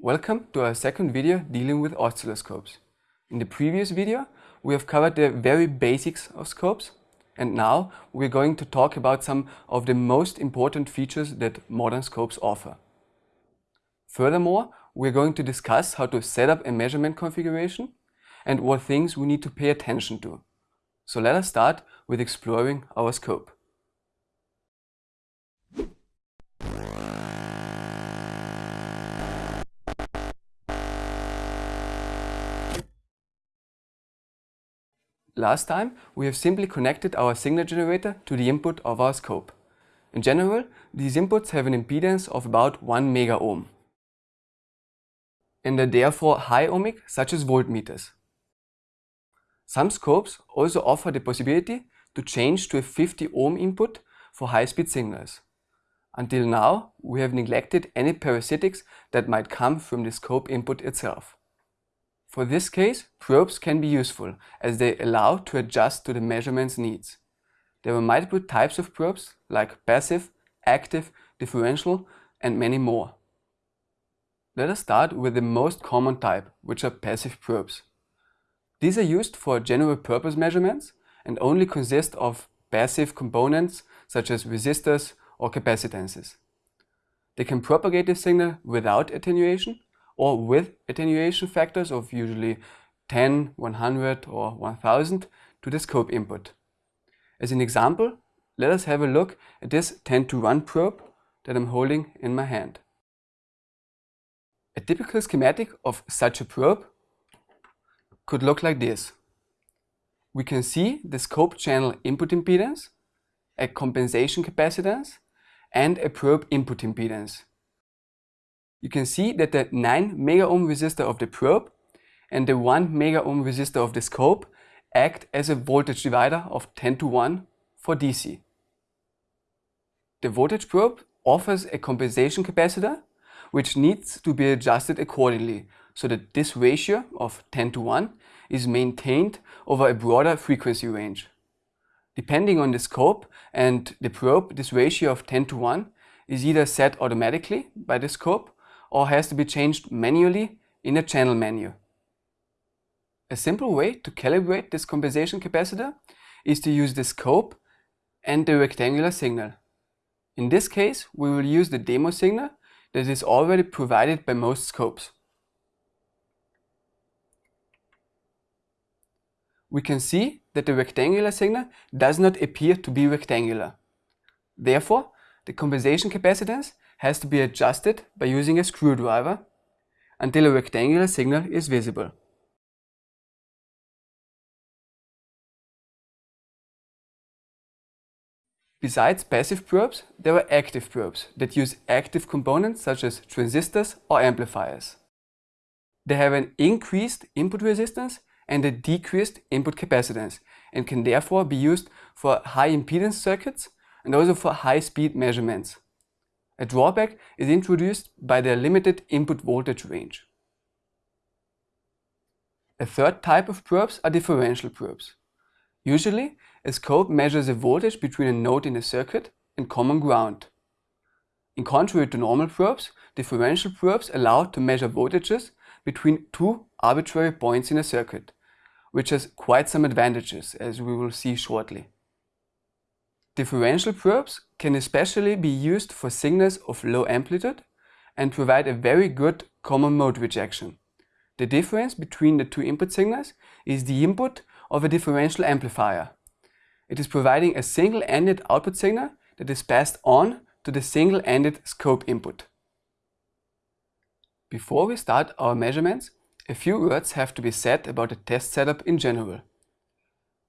Welcome to our second video dealing with oscilloscopes. In the previous video, we have covered the very basics of scopes and now we're going to talk about some of the most important features that modern scopes offer. Furthermore, we're going to discuss how to set up a measurement configuration and what things we need to pay attention to. So let us start with exploring our scope. Last time we have simply connected our signal generator to the input of our scope. In general, these inputs have an impedance of about 1 mega ohm and are therefore high ohmic such as voltmeters. Some scopes also offer the possibility to change to a 50 ohm input for high-speed signals. Until now, we have neglected any parasitics that might come from the scope input itself. For this case, probes can be useful as they allow to adjust to the measurement's needs. There are multiple types of probes like passive, active, differential and many more. Let us start with the most common type, which are passive probes. These are used for general purpose measurements and only consist of passive components such as resistors or capacitances. They can propagate the signal without attenuation or with attenuation factors of usually 10, 100 or 1000 to the scope input. As an example, let us have a look at this 10 to 1 probe that I'm holding in my hand. A typical schematic of such a probe could look like this. We can see the scope channel input impedance, a compensation capacitance and a probe input impedance you can see that the 9 mega ohm resistor of the probe and the 1 mega ohm resistor of the scope act as a voltage divider of 10 to 1 for DC. The voltage probe offers a compensation capacitor which needs to be adjusted accordingly so that this ratio of 10 to 1 is maintained over a broader frequency range. Depending on the scope and the probe, this ratio of 10 to 1 is either set automatically by the scope or has to be changed manually in a channel menu. A simple way to calibrate this compensation capacitor is to use the scope and the rectangular signal. In this case, we will use the demo signal that is already provided by most scopes. We can see that the rectangular signal does not appear to be rectangular. Therefore, the compensation capacitance has to be adjusted by using a screwdriver until a rectangular signal is visible. Besides passive probes, there are active probes that use active components such as transistors or amplifiers. They have an increased input resistance and a decreased input capacitance and can therefore be used for high impedance circuits and also for high speed measurements. A drawback is introduced by their limited input voltage range. A third type of probes are differential probes. Usually, a scope measures a voltage between a node in a circuit and common ground. In contrary to normal probes, differential probes allow to measure voltages between two arbitrary points in a circuit, which has quite some advantages, as we will see shortly. Differential probes can especially be used for signals of low amplitude and provide a very good common mode rejection. The difference between the two input signals is the input of a differential amplifier. It is providing a single-ended output signal that is passed on to the single-ended scope input. Before we start our measurements, a few words have to be said about the test setup in general.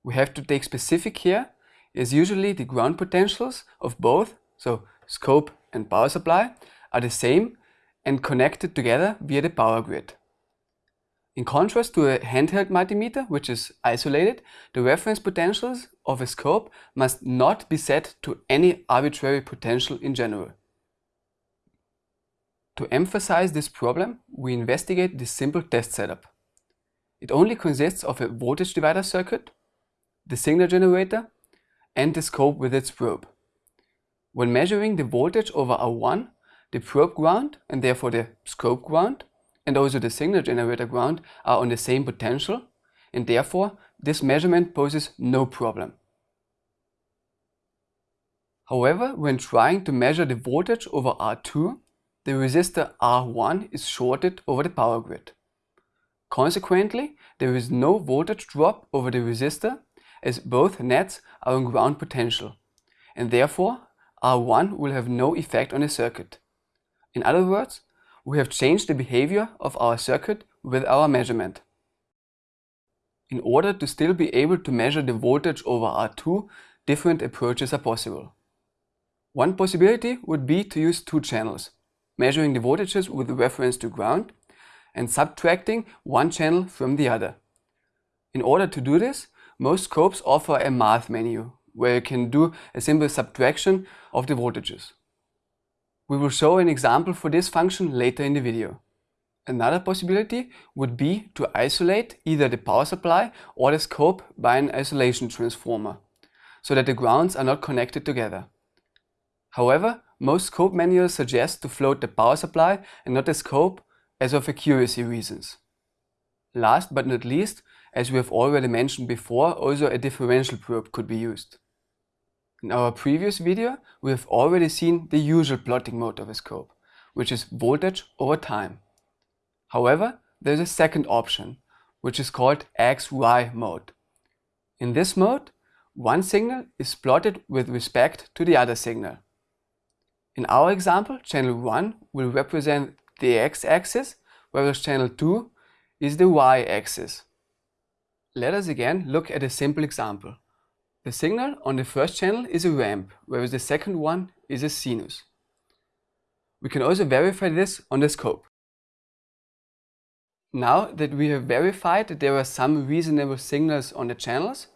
We have to take specific care is usually the ground potentials of both, so scope and power supply, are the same and connected together via the power grid. In contrast to a handheld multimeter, which is isolated, the reference potentials of a scope must not be set to any arbitrary potential in general. To emphasize this problem, we investigate this simple test setup. It only consists of a voltage divider circuit, the signal generator, and the scope with its probe. When measuring the voltage over R1, the probe ground and therefore the scope ground and also the signal generator ground are on the same potential and therefore this measurement poses no problem. However, when trying to measure the voltage over R2, the resistor R1 is shorted over the power grid. Consequently, there is no voltage drop over the resistor as both nets are on ground potential and therefore R1 will have no effect on the circuit. In other words, we have changed the behavior of our circuit with our measurement. In order to still be able to measure the voltage over R2, different approaches are possible. One possibility would be to use two channels, measuring the voltages with reference to ground and subtracting one channel from the other. In order to do this, most scopes offer a math menu, where you can do a simple subtraction of the voltages. We will show an example for this function later in the video. Another possibility would be to isolate either the power supply or the scope by an isolation transformer, so that the grounds are not connected together. However, most scope manuals suggest to float the power supply and not the scope as of accuracy reasons. Last but not least, as we have already mentioned before, also a differential probe could be used. In our previous video, we have already seen the usual plotting mode of a scope, which is voltage over time. However, there is a second option, which is called XY mode. In this mode, one signal is plotted with respect to the other signal. In our example, channel 1 will represent the x-axis, whereas channel 2 is the y-axis. Let us again look at a simple example. The signal on the first channel is a ramp, whereas the second one is a sinus. We can also verify this on the scope. Now that we have verified that there are some reasonable signals on the channels,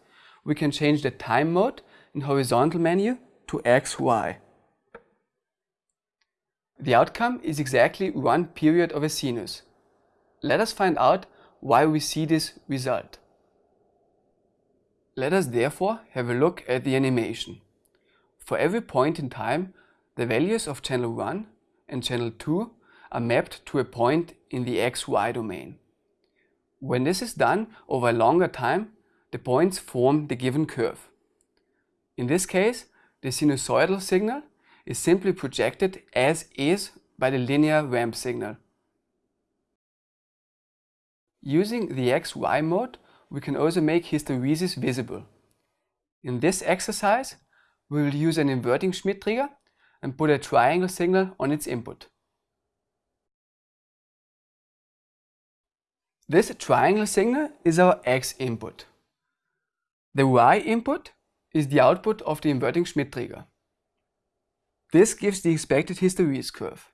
we can change the time mode in horizontal menu to XY. The outcome is exactly one period of a sinus. Let us find out why we see this result. Let us therefore have a look at the animation. For every point in time, the values of channel 1 and channel 2 are mapped to a point in the xy domain. When this is done over a longer time, the points form the given curve. In this case, the sinusoidal signal is simply projected as is by the linear ramp signal. Using the XY mode, we can also make hysteresis visible. In this exercise, we will use an inverting Schmitt trigger and put a triangle signal on its input. This triangle signal is our X input. The Y input is the output of the inverting Schmitt trigger. This gives the expected hysteresis curve.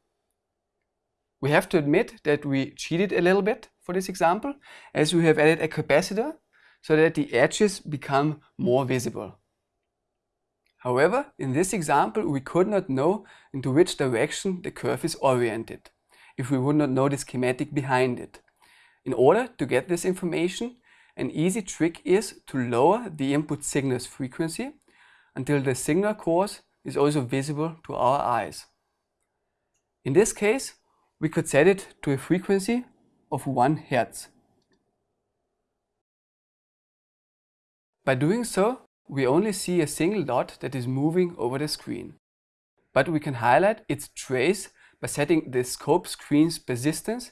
We have to admit that we cheated a little bit for this example, as we have added a capacitor so that the edges become more visible. However, in this example, we could not know into which direction the curve is oriented, if we would not know the schematic behind it. In order to get this information, an easy trick is to lower the input signal's frequency until the signal course is also visible to our eyes. In this case, we could set it to a frequency of 1 Hz. By doing so, we only see a single dot that is moving over the screen. But we can highlight its trace by setting the scope screen's persistence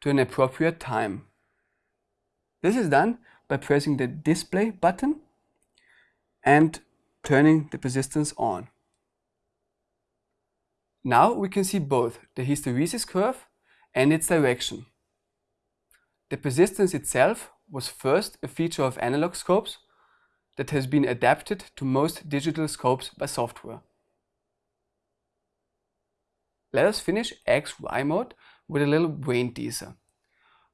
to an appropriate time. This is done by pressing the display button and turning the persistence on. Now we can see both the hysteresis curve and its direction. The persistence itself was first a feature of analog scopes that has been adapted to most digital scopes by software. Let us finish XY mode with a little brain teaser.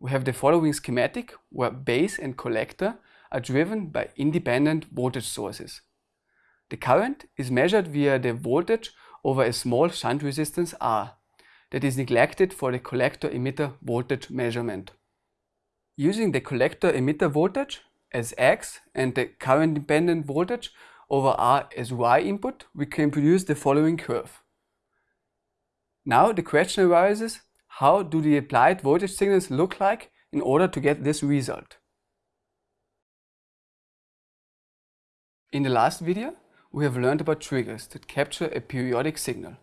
We have the following schematic where base and collector are driven by independent voltage sources. The current is measured via the voltage over a small shunt resistance R that is neglected for the collector emitter voltage measurement. Using the collector emitter voltage as X and the current dependent voltage over R as Y input, we can produce the following curve. Now the question arises, how do the applied voltage signals look like in order to get this result. In the last video, we have learned about triggers that capture a periodic signal.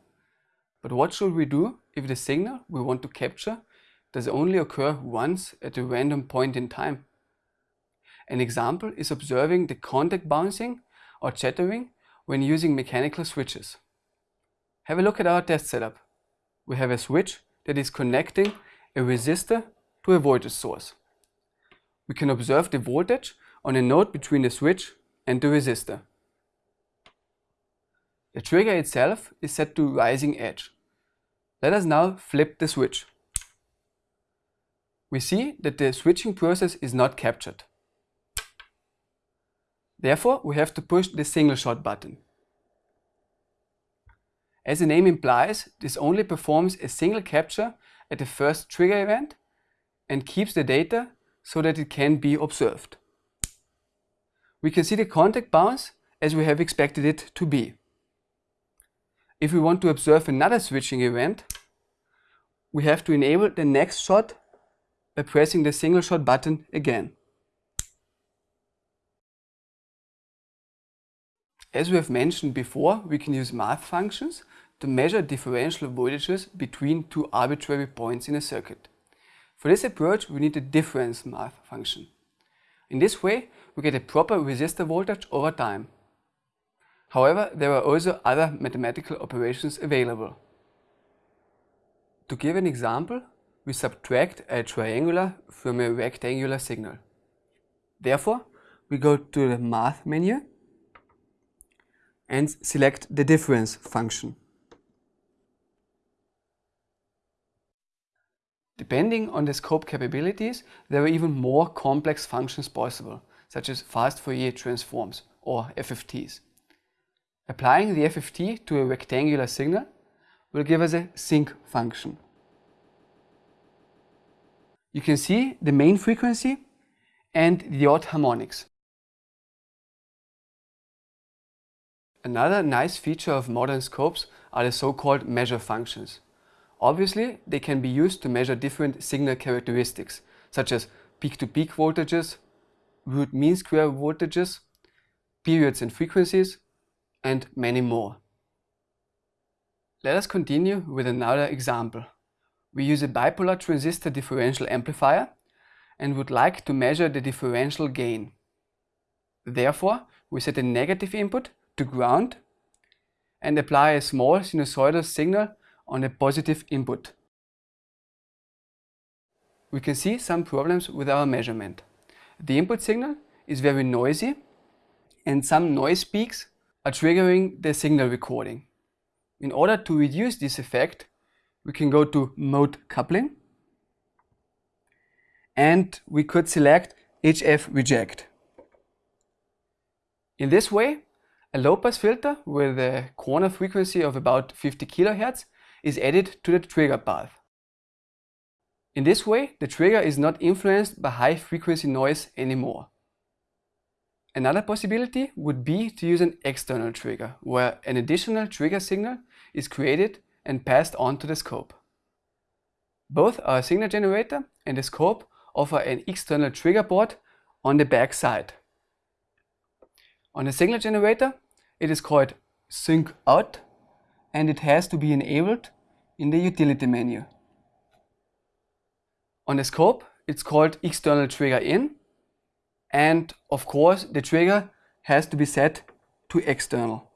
But what should we do if the signal we want to capture does only occur once at a random point in time? An example is observing the contact bouncing or chattering when using mechanical switches. Have a look at our test setup. We have a switch that is connecting a resistor to a voltage source. We can observe the voltage on a node between the switch and the resistor. The trigger itself is set to rising edge. Let us now flip the switch. We see that the switching process is not captured. Therefore, we have to push the single shot button. As the name implies, this only performs a single capture at the first trigger event and keeps the data so that it can be observed. We can see the contact bounce as we have expected it to be. If we want to observe another switching event, we have to enable the next shot by pressing the single shot button again. As we have mentioned before, we can use math functions to measure differential voltages between two arbitrary points in a circuit. For this approach, we need a difference math function. In this way, we get a proper resistor voltage over time. However, there are also other mathematical operations available. To give an example, we subtract a triangular from a rectangular signal. Therefore, we go to the Math menu and select the difference function. Depending on the scope capabilities, there are even more complex functions possible, such as fast Fourier transforms or FFTs. Applying the FFT to a rectangular signal will give us a sinc function. You can see the main frequency and the odd harmonics. Another nice feature of modern scopes are the so-called measure functions. Obviously, they can be used to measure different signal characteristics, such as peak-to-peak -peak voltages, root mean square voltages, periods and frequencies, and many more. Let us continue with another example. We use a bipolar transistor differential amplifier and would like to measure the differential gain. Therefore, we set a negative input to ground and apply a small sinusoidal signal on a positive input. We can see some problems with our measurement. The input signal is very noisy and some noise peaks are triggering the signal recording. In order to reduce this effect, we can go to mode coupling and we could select HF reject. In this way, a low-pass filter with a corner frequency of about 50 kHz is added to the trigger path. In this way, the trigger is not influenced by high-frequency noise anymore. Another possibility would be to use an external trigger, where an additional trigger signal is created and passed on to the scope. Both our signal generator and the scope offer an external trigger board on the back side. On the signal generator, it is called sync out and it has to be enabled in the utility menu. On the scope, it's called external trigger in and of course the trigger has to be set to external.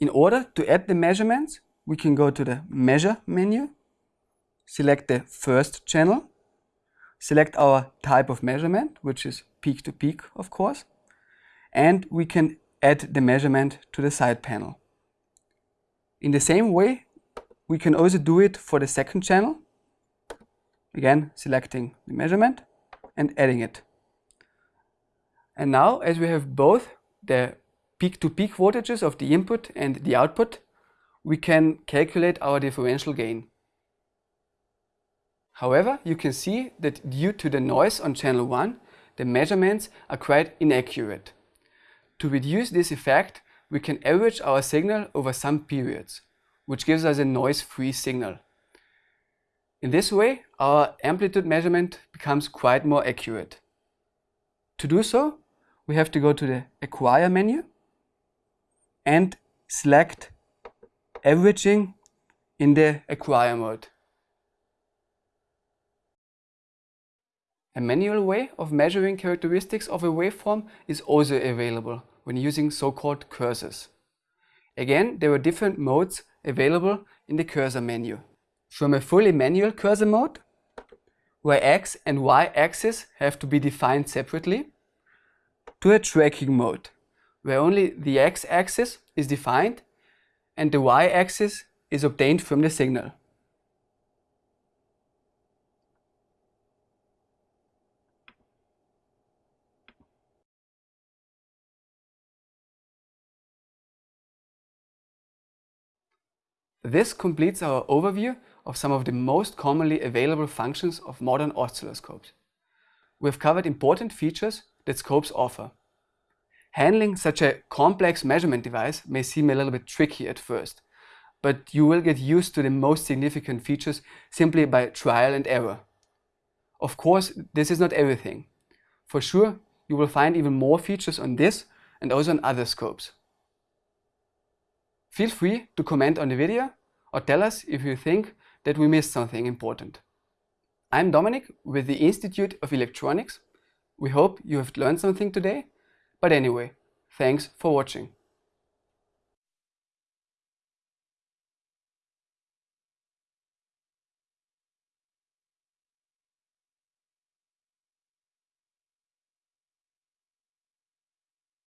In order to add the measurements, we can go to the measure menu, select the first channel select our type of measurement, which is peak to peak, of course, and we can add the measurement to the side panel. In the same way, we can also do it for the second channel. Again, selecting the measurement and adding it. And now, as we have both the peak-to-peak -peak voltages of the input and the output, we can calculate our differential gain. However, you can see that due to the noise on channel 1, the measurements are quite inaccurate. To reduce this effect, we can average our signal over some periods, which gives us a noise-free signal. In this way, our amplitude measurement becomes quite more accurate. To do so, we have to go to the Acquire menu and select Averaging in the Acquire mode. A manual way of measuring characteristics of a waveform is also available when using so-called cursors. Again, there are different modes available in the cursor menu. From a fully manual cursor mode, where x and y axis have to be defined separately, to a tracking mode, where only the x-axis is defined and the y-axis is obtained from the signal. This completes our overview of some of the most commonly available functions of modern oscilloscopes. We have covered important features that scopes offer. Handling such a complex measurement device may seem a little bit tricky at first, but you will get used to the most significant features simply by trial and error. Of course, this is not everything. For sure, you will find even more features on this and also on other scopes. Feel free to comment on the video or tell us if you think that we missed something important. I'm Dominic with the Institute of Electronics. We hope you have learned something today. But anyway, thanks for watching.